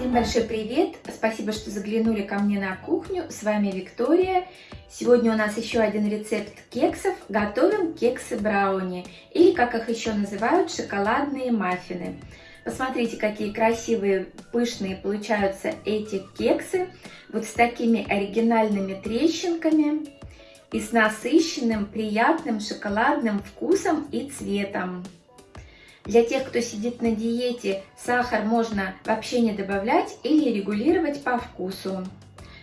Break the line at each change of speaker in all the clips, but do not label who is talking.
Всем большой привет! Спасибо, что заглянули ко мне на кухню. С вами Виктория. Сегодня у нас еще один рецепт кексов. Готовим кексы брауни, или как их еще называют, шоколадные маффины. Посмотрите, какие красивые, пышные получаются эти кексы. Вот с такими оригинальными трещинками и с насыщенным, приятным шоколадным вкусом и цветом. Для тех, кто сидит на диете, сахар можно вообще не добавлять или регулировать по вкусу.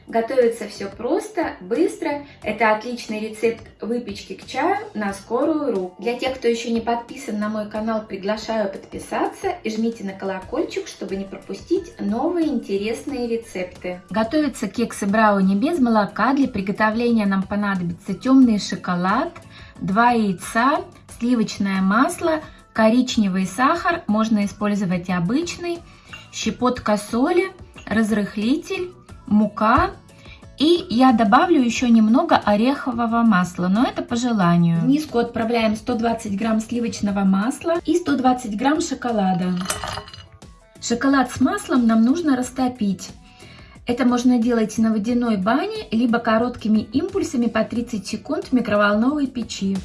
Готовится все просто, быстро. Это отличный рецепт выпечки к чаю на скорую руку. Для тех, кто еще не подписан на мой канал, приглашаю подписаться и жмите на колокольчик, чтобы не пропустить новые интересные рецепты. Готовятся кексы брауни без молока. Для приготовления нам понадобится темный шоколад, 2 яйца, сливочное масло, коричневый сахар, можно использовать обычный, щепотка соли, разрыхлитель, мука. И я добавлю еще немного орехового масла, но это по желанию. В миску отправляем 120 грамм сливочного масла и 120 грамм шоколада. Шоколад с маслом нам нужно растопить. Это можно делать на водяной бане, либо короткими импульсами по 30 секунд в микроволновой печи.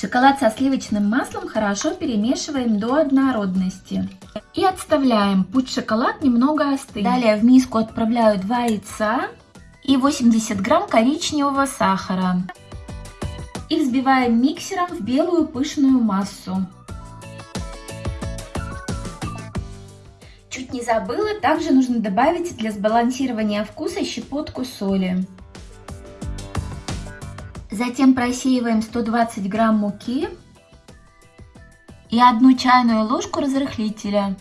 Шоколад со сливочным маслом хорошо перемешиваем до однородности. И отставляем. Пусть шоколад немного остынет. Далее в миску отправляю 2 яйца и 80 грамм коричневого сахара. И взбиваем миксером в белую пышную массу. Чуть не забыла, также нужно добавить для сбалансирования вкуса щепотку соли. Затем просеиваем 120 грамм муки и одну чайную ложку разрыхлителя.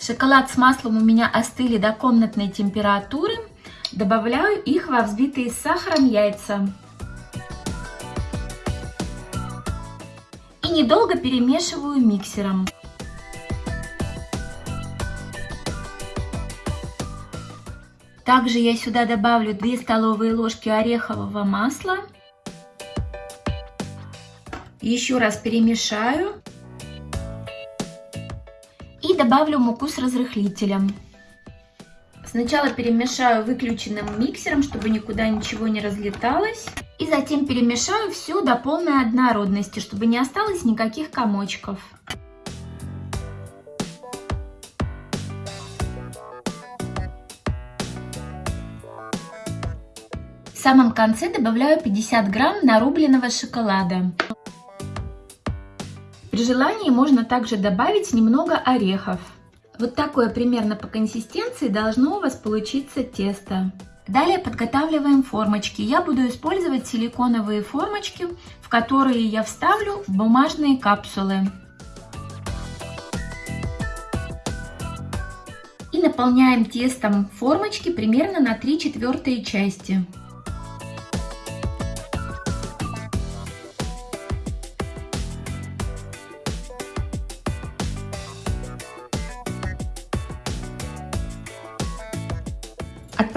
Шоколад с маслом у меня остыли до комнатной температуры. Добавляю их во взбитые с сахаром яйца. И недолго перемешиваю миксером. Также я сюда добавлю 2 столовые ложки орехового масла. Еще раз перемешаю. И добавлю муку с разрыхлителем. Сначала перемешаю выключенным миксером, чтобы никуда ничего не разлеталось. И затем перемешаю все до полной однородности, чтобы не осталось никаких комочков. Самом конце добавляю 50 грамм нарубленного шоколада. При желании можно также добавить немного орехов. Вот такое примерно по консистенции должно у вас получиться тесто. Далее подготавливаем формочки. Я буду использовать силиконовые формочки, в которые я вставлю бумажные капсулы. И наполняем тестом формочки примерно на 3 четвертые части.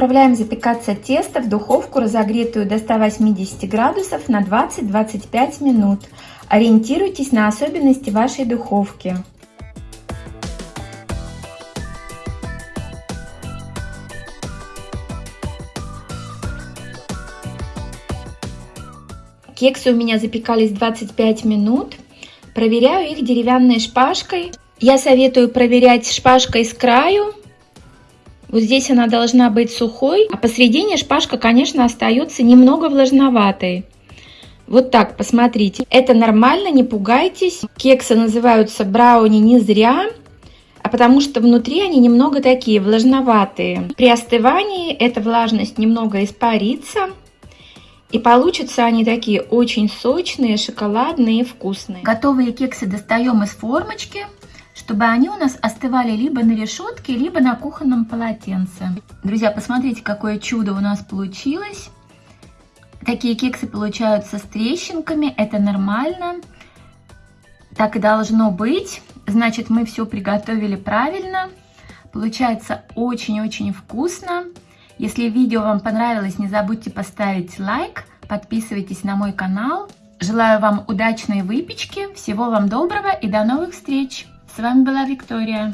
Отправляем запекаться тесто в духовку, разогретую до 180 градусов на 20-25 минут. Ориентируйтесь на особенности вашей духовки. Кексы у меня запекались 25 минут. Проверяю их деревянной шпажкой. Я советую проверять шпажкой с краю, вот здесь она должна быть сухой, а посередине шпажка, конечно, остается немного влажноватой. Вот так, посмотрите. Это нормально, не пугайтесь. Кексы называются брауни не зря, а потому что внутри они немного такие влажноватые. При остывании эта влажность немного испарится. И получатся они такие очень сочные, шоколадные и вкусные. Готовые кексы достаем из формочки чтобы они у нас остывали либо на решетке, либо на кухонном полотенце. Друзья, посмотрите, какое чудо у нас получилось. Такие кексы получаются с трещинками, это нормально. Так и должно быть. Значит, мы все приготовили правильно. Получается очень-очень вкусно. Если видео вам понравилось, не забудьте поставить лайк, подписывайтесь на мой канал. Желаю вам удачной выпечки, всего вам доброго и до новых встреч. С вами была Виктория.